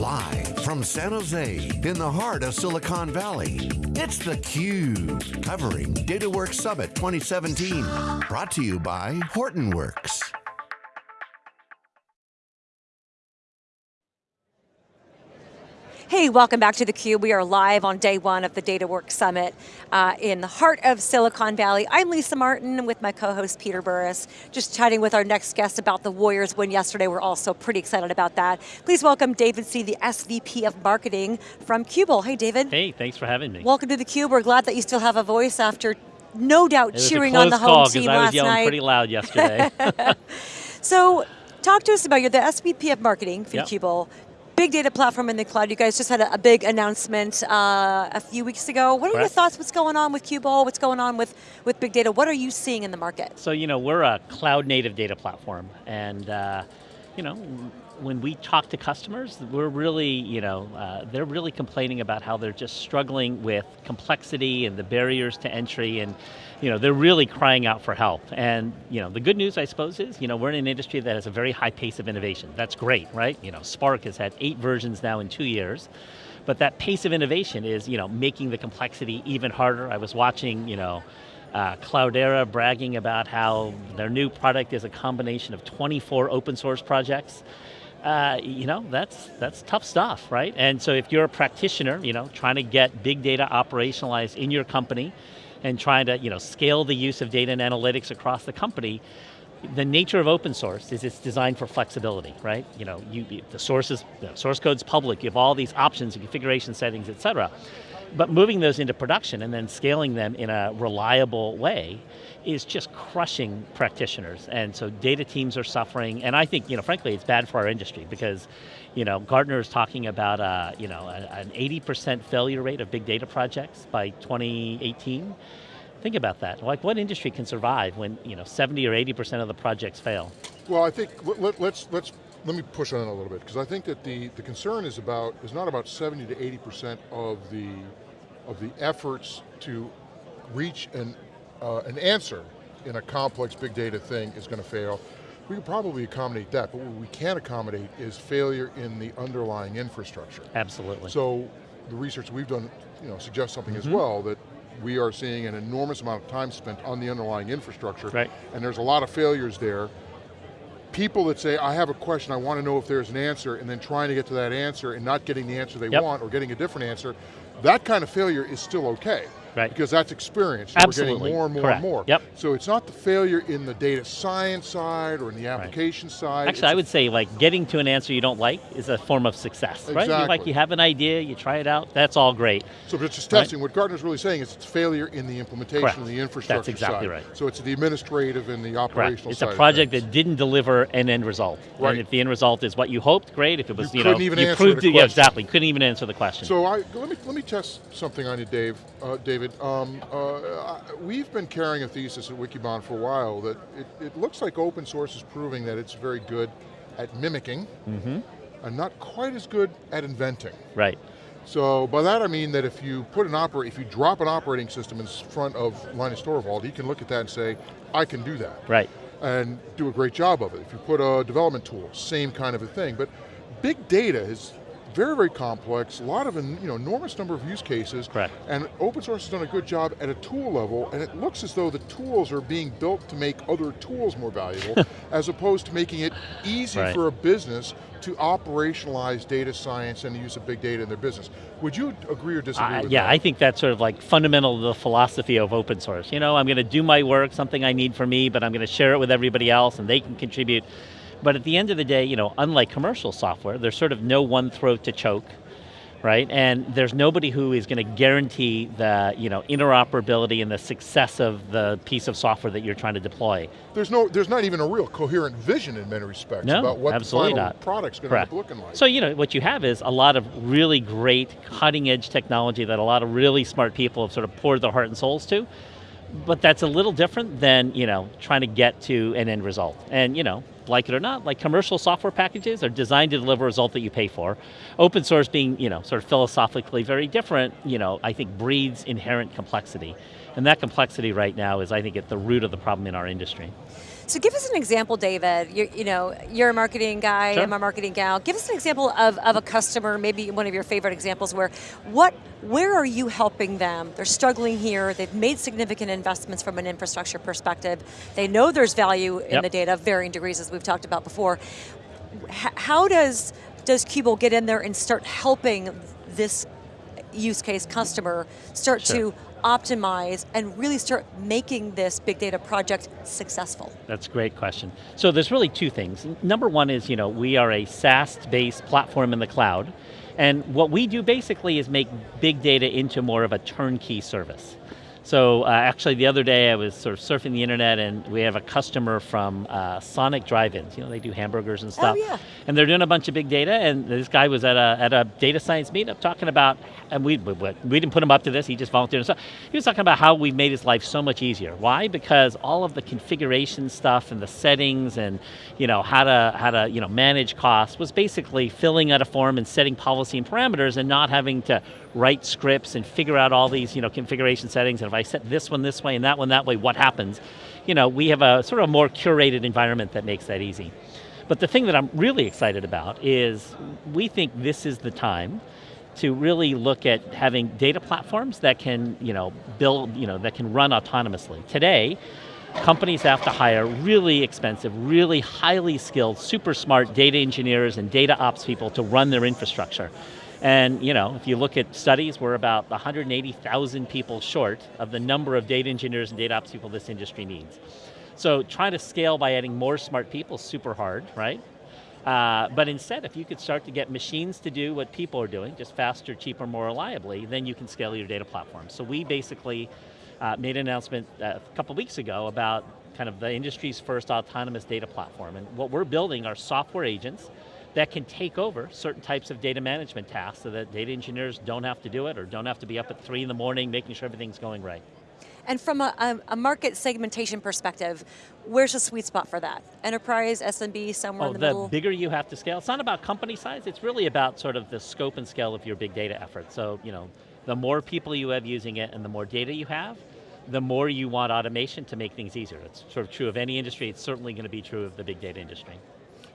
Live from San Jose, in the heart of Silicon Valley, it's theCUBE, covering DataWorks Summit 2017. Brought to you by Hortonworks. Hey, welcome back to theCUBE. We are live on day one of the DataWorks Summit uh, in the heart of Silicon Valley. I'm Lisa Martin with my co-host Peter Burris, just chatting with our next guest about the Warriors win yesterday. We're also pretty excited about that. Please welcome David Hsieh, the SVP of Marketing from Qubole. Hey David. Hey, thanks for having me. Welcome to theCUBE. We're glad that you still have a voice after no doubt cheering on the home team last night. I was yelling pretty loud yesterday. so, talk to us about, you're the SVP of Marketing for yep. Qubole big data platform in the cloud. You guys just had a, a big announcement uh, a few weeks ago. What are your thoughts? What's going on with Qubole? What's going on with, with big data? What are you seeing in the market? So, you know, we're a cloud native data platform and uh, you know, when we talk to customers, we're really, you know, uh, they're really complaining about how they're just struggling with complexity and the barriers to entry and, you know, they're really crying out for help. And, you know, the good news, I suppose, is, you know, we're in an industry that has a very high pace of innovation. That's great, right? You know, Spark has had eight versions now in two years. But that pace of innovation is, you know, making the complexity even harder. I was watching, you know, uh, Cloudera bragging about how their new product is a combination of 24 open source projects. Uh, you know, that's, that's tough stuff, right? And so if you're a practitioner, you know, trying to get big data operationalized in your company and trying to, you know, scale the use of data and analytics across the company, the nature of open source is it's designed for flexibility, right? You know, you, the sources, the source code's public, you have all these options, and configuration settings, et cetera. But moving those into production and then scaling them in a reliable way is just crushing practitioners. And so data teams are suffering, and I think, you know, frankly, it's bad for our industry because, you know, Gartner is talking about, uh, you know, an 80% failure rate of big data projects by 2018. Think about that. Like, what industry can survive when you know 70 or 80 percent of the projects fail? Well, I think let, let's let's let me push on it a little bit because I think that the the concern is about is not about 70 to 80 percent of the of the efforts to reach an uh, an answer in a complex big data thing is going to fail. We can probably accommodate that, but what we can't accommodate is failure in the underlying infrastructure. Absolutely. So the research we've done you know, suggests something mm -hmm. as mm-hmm. well, that we are seeing an enormous amount of time spent on the underlying infrastructure, right. and there's a lot of failures there. People that say, I have a question, I want to know if there's an answer, and then trying to get to that answer and not getting the answer they yep. want or getting a different answer, that kind of failure is still okay. Right. Because that's experience. Absolutely. We're getting more and more Correct. and more. Yep. So it's not the failure in the data science side or in the application right. side. Actually, I would say like getting to an answer you don't like is a form of success, exactly. right? Like you have an idea, you try it out, that's all great. So if it's just testing, right? what Gartner's really saying is it's failure in the implementation Correct. of the infrastructure That's exactly side. right. So it's the administrative and the operational Correct. It's a project that didn't deliver an end result. Right. And if the end result is what you hoped, great. If it was, you, you, couldn't know, even you answer proved the it, yeah, exactly, couldn't even answer the question. So I, let me let me test something on you, Dave, uh, David. Um, uh, we've been carrying a thesis at Wikibon for a while that it, it, looks like open source is proving that it's very good at mimicking, mm -hmm. and not quite as good at inventing. Right. So by that I mean that if you put an operate, if you drop an operating system in front of Linus Torvald, he can look at that and say, I can do that. Right. And do a great job of it. If you put a development tool, same kind of a thing. But big data is very, very complex, a lot of, you know, enormous number of use cases. Correct. And open source has done a good job at a tool level, and it looks as though the tools are being built to make other tools more valuable, as opposed to making it easy right. for a business to operationalize data science and the use of big data in their business. Would you agree or disagree uh, yeah, that? I think that's sort of like fundamental to the philosophy of open source. You know, I'm going to do my work, something I need for me, but I'm going to share it with everybody else and they can contribute. But at the end of the day, you know, unlike commercial software, there's sort of no one throat to choke, right? And there's nobody who is going to guarantee the you know, interoperability and the success of the piece of software that you're trying to deploy. There's no, there's not even a real coherent vision in many respects no, about what the final not. product's going to end up looking like. So you know, what you have is a lot of really great cutting edge technology that a lot of really smart people have sort of poured their heart and souls to, but that's a little different than you know trying to get to an end result. And you know, like it or not, like commercial software packages are designed to deliver a result that you pay for. Open source being, you know, sort of philosophically very different, you know, I think breeds inherent complexity. And that complexity right now is, I think, at the root of the problem in our industry. So give us an example, David. You're, you know, you're a marketing guy, Sure. I'm a marketing gal. Give us an example of, of a customer, maybe one of your favorite examples where, what, where are you helping them? They're struggling here, they've made significant investments from an infrastructure perspective. They know there's value in Yep. the data, varying degrees as we've talked about before. H- how does, does Qubole get in there and start helping this use case customer start Sure. to optimize and really start making this big data project successful? That's a great question. So there's really two things. Number one is, you know, we are a SaaS-based platform in the cloud, and what we do basically is make big data into more of a turnkey service. So uh, actually the other day I was sort of surfing the internet and we have a customer from uh, Sonic Drive-Ins, you know, they do hamburgers and stuff. Oh, yeah. And they're doing a bunch of big data and this guy was at a, at a data science meetup talking about, and we, we, we didn't put him up to this, he just volunteered himself. He was talking about how we made his life so much easier. Why? Because all of the configuration stuff and the settings and you know, how to, how to you know, manage costs was basically filling out a form and setting policy and parameters and not having to write scripts and figure out all these you know, configuration settings and if I set this one this way and that one that way, what happens? You know, we have a sort of more curated environment that makes that easy. But the thing that I'm really excited about is we think this is the time to really look at having data platforms that can, you know, build, you know, that can run autonomously. Today, companies have to hire really expensive, really highly skilled, super smart data engineers and data ops people to run their infrastructure. And you know, if you look at studies, we're about 180,000 people short of the number of data engineers and data ops people this industry needs. So trying to scale by adding more smart people is super hard, right? Uh, but instead, if you could start to get machines to do what people are doing, just faster, cheaper, more reliably, then you can scale your data platform. So we basically uh, made an announcement uh, a couple weeks ago about kind of the industry's first autonomous data platform. And what we're building are software agents that can take over certain types of data management tasks so that data engineers don't have to do it or don't have to be up at three in the morning making sure everything's going right. And from a, a, market segmentation perspective, where's the sweet spot for that? Enterprise, SMB, somewhere Oh, in the, the middle? bigger you have to scale, it's not about company size, it's really about sort of the scope and scale of your big data effort. So, you know, the more people you have using it and the more data you have, the more you want automation to make things easier. It's sort of true of any industry, it's certainly going to be true of the big data industry.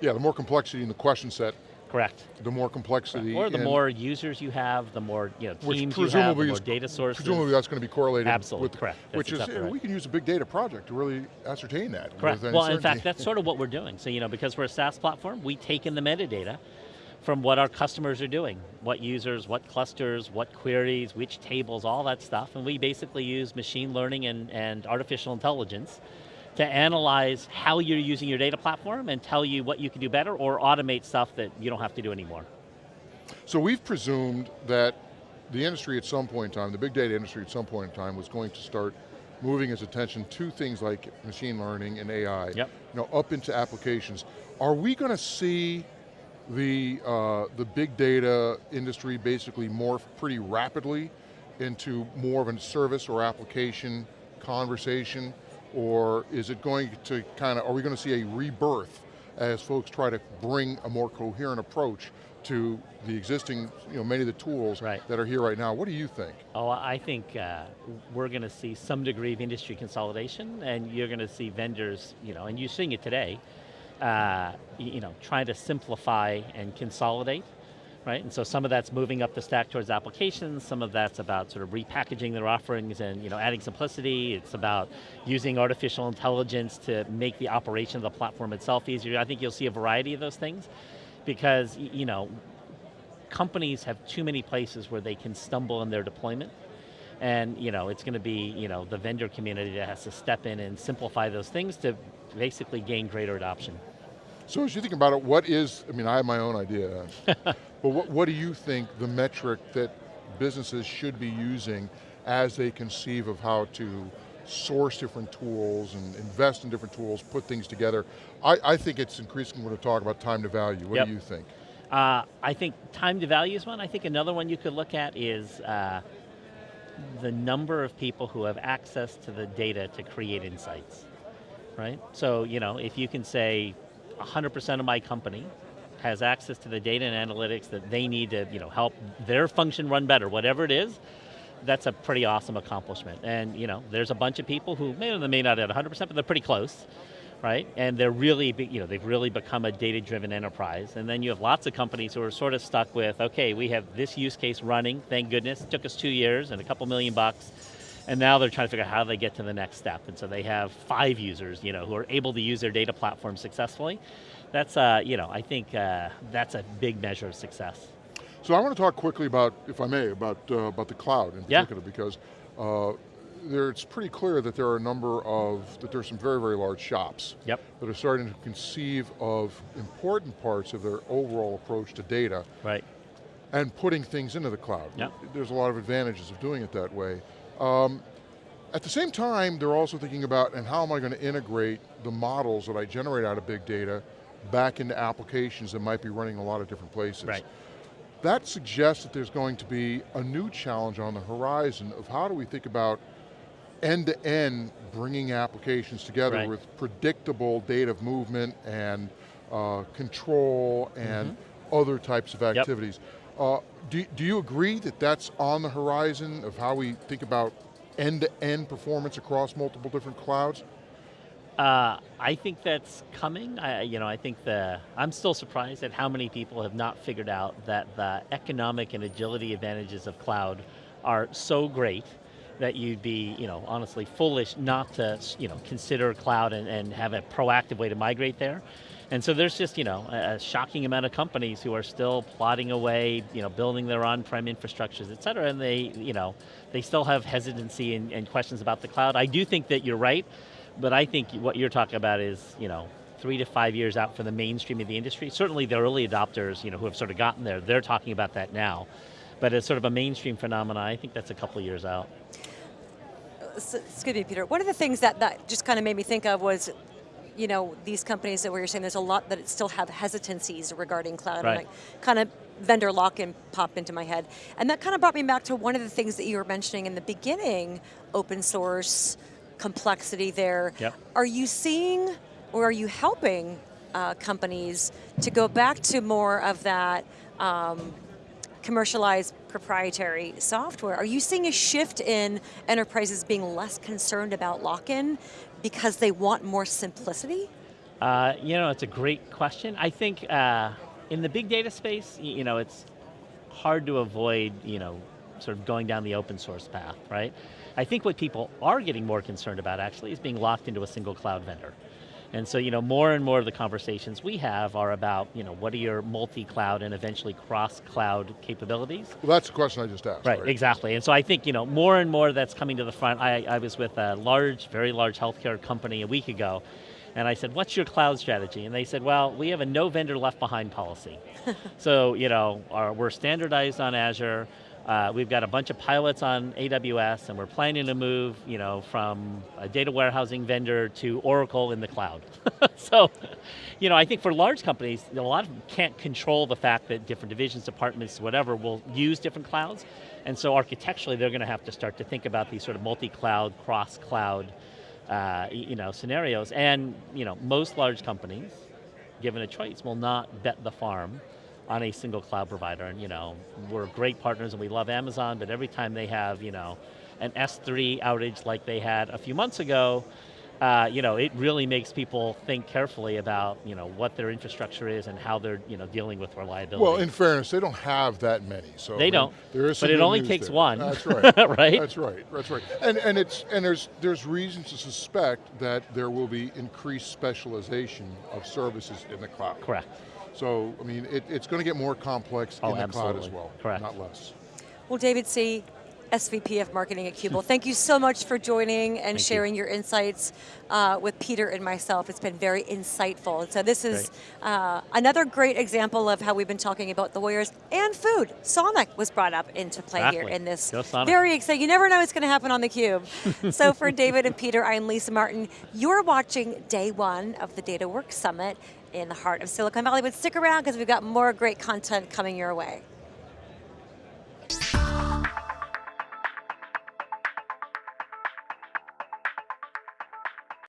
Yeah, the more complexity in the question set, Correct. the more complexity. Or the more users you have, the more you know, teams you have, the more data sources. Presumably that's going to be correlated Absolutely, with, correct. That's which is, right. we can use a big data project to really ascertain that. Correct. Well, in fact, that's sort of what we're doing. So, you know, because we're a SaaS platform, we take in the metadata from what our customers are doing. What users, what clusters, what queries, which tables, all that stuff. And we basically use machine learning and, and artificial intelligence to analyze how you're using your data platform and tell you what you can do better or automate stuff that you don't have to do anymore. So we've presumed that the industry at some point in time, the big data industry at some point in time was going to start moving its attention to things like machine learning and AI, Yep. you know, up into applications. Are we going to see the, uh, the big data industry basically morph pretty rapidly into more of a service or application conversation? Or is it going to kind of, are we going to see a rebirth as folks try to bring a more coherent approach to the existing, you know, many of the tools Right. that are here right now? What do you think? Oh, I think uh, we're going to see some degree of industry consolidation, and you're going to see vendors, you know, and you're seeing it today, uh, you know, trying to simplify and consolidate, right? And so some of that's moving up the stack towards applications, some of that's about sort of repackaging their offerings and you know, adding simplicity, it's about using artificial intelligence to make the operation of the platform itself easier. I think you'll see a variety of those things, because you know, companies have too many places where they can stumble in their deployment. And you know, it's going to be you know, the vendor community that has to step in and simplify those things to basically gain greater adoption. So as you think about it, what is, I mean, I have my own idea, but what, what do you think the metric that businesses should be using as they conceive of how to source different tools and invest in different tools, put things together? I, I think it's increasingly going to talk about time to value. What Yep. do you think? Uh, I think time to value is one. I think another one you could look at is uh, the number of people who have access to the data to create insights, right? So, you know, if you can say 100% of my company has access to the data and analytics that they need to, you know, help their function run better, whatever it is, that's a pretty awesome accomplishment. And, you know, there's a bunch of people who may or may not at 100%, but they're pretty close, right? And they're really, you know, they've really become a data-driven enterprise. And then you have lots of companies who are sort of stuck with, okay, we have this use case running, thank goodness, it took us two years and a couple million bucks, and now they're trying to figure out how they get to the next step. And so they have five users, you know, who are able to use their data platform successfully. That's, uh, you know, I think uh, that's a big measure of success. So I want to talk quickly about, if I may, about, uh, about the cloud in Yeah. particular, because uh, there, it's pretty clear that there are a number of, that there's some very, very large shops Yep. that are starting to conceive of important parts of their overall approach to data Right. and putting things into the cloud. Yep. There's a lot of advantages of doing it that way. Um, at the same time, they're also thinking about, and how am I going to integrate the models that I generate out of big data back into applications that might be running a lot of different places. Right. That suggests that there's going to be a new challenge on the horizon of how do we think about end-to-end bringing applications together Right. with predictable data movement and uh, control and Mm-hmm. other types of activities. Uh, do, do you agree that that's on the horizon of how we think about end-to-end performance across multiple different clouds? Uh, I think that's coming. I, you know, I think the, I'm still surprised at how many people have not figured out that the economic and agility advantages of cloud are so great that you'd be, you know, honestly foolish not to, you know, consider cloud and, and have a proactive way to migrate there. And so there's just, you know, a, shocking amount of companies who are still plodding away, you know, building their on-prem infrastructures, et cetera, and they, you know, they still have hesitancy and, and questions about the cloud. I do think that you're right, but I think what you're talking about is, you know, three to five years out for the mainstream of the industry. Certainly the early adopters, you know, who have sort of gotten there, they're talking about that now. But as sort of a mainstream phenomenon, I think that's a couple years out. S- excuse me, Peter. One of the things that, that just kind of made me think of was, you know, these companies that we were saying there's a lot that still have hesitancies regarding cloud. Right. Like, kind of vendor lock-in pop into my head. And that kind of brought me back to one of the things that you were mentioning in the beginning, open source, complexity there. Yep. Are you seeing, or are you helping uh, companies to go back to more of that um, commercialized proprietary software. Are you seeing a shift in enterprises being less concerned about lock-in because they want more simplicity? Uh, you know, it's a great question. I think uh, in the big data space, you know, it's hard to avoid, you know, sort of going down the open source path, right? I think what people are getting more concerned about actually is being locked into a single cloud vendor. And so, you know, more and more of the conversations we have are about, you know, what are your multi-cloud and eventually cross-cloud capabilities? Well, that's the question I just asked. Right, exactly. And so I think, you know, more and more that's coming to the front. I, I was with a large, very large healthcare company a week ago, and I said, what's your cloud strategy? And they said, well, we have a no vendor left behind policy. so, you know, our, we're standardized on Azure, uh, we've got a bunch of pilots on AWS, and we're planning to move, you know, from a data warehousing vendor to Oracle in the cloud. so, you know, I think for large companies, you know, a lot of them can't control the fact that different divisions, departments, whatever, will use different clouds. And so architecturally, they're going to have to start to think about these sort of multi-cloud, cross-cloud, uh, you know, scenarios. And, you know, most large companies, given a choice, will not bet the farm on a single cloud provider. And you know, we're great partners and we love Amazon, but every time they have, you know, an S3 outage like they had a few months ago, uh, you know, it really makes people think carefully about, you know, what their infrastructure is and how they're, you know, dealing with reliability. Well, in fairness, they don't have that many, so They I don't, There is but it only takes there. one, That's right. right? That's right. That's right. And and it's and there's there's reasons to suspect that there will be increased specialization of services in the cloud. Correct. So I mean, it, it's going to get more complex Oh, in the cloud as well, Correct. not less. Well, David C., SVP of Marketing at Qubole, thank you so much for joining and Thank you. sharing your insights uh, with Peter and myself. It's been very insightful. And so this is uh, another great example of how we've been talking about the Warriors and food. Sonic was brought up into play here in this. Very exciting. You never know what's going to happen on theCUBE. so for David and Peter, I'm Lisa Martin. You're watching day one of the Data DataWorks Summit in the heart of Silicon Valley, but stick around because we've got more great content coming your way.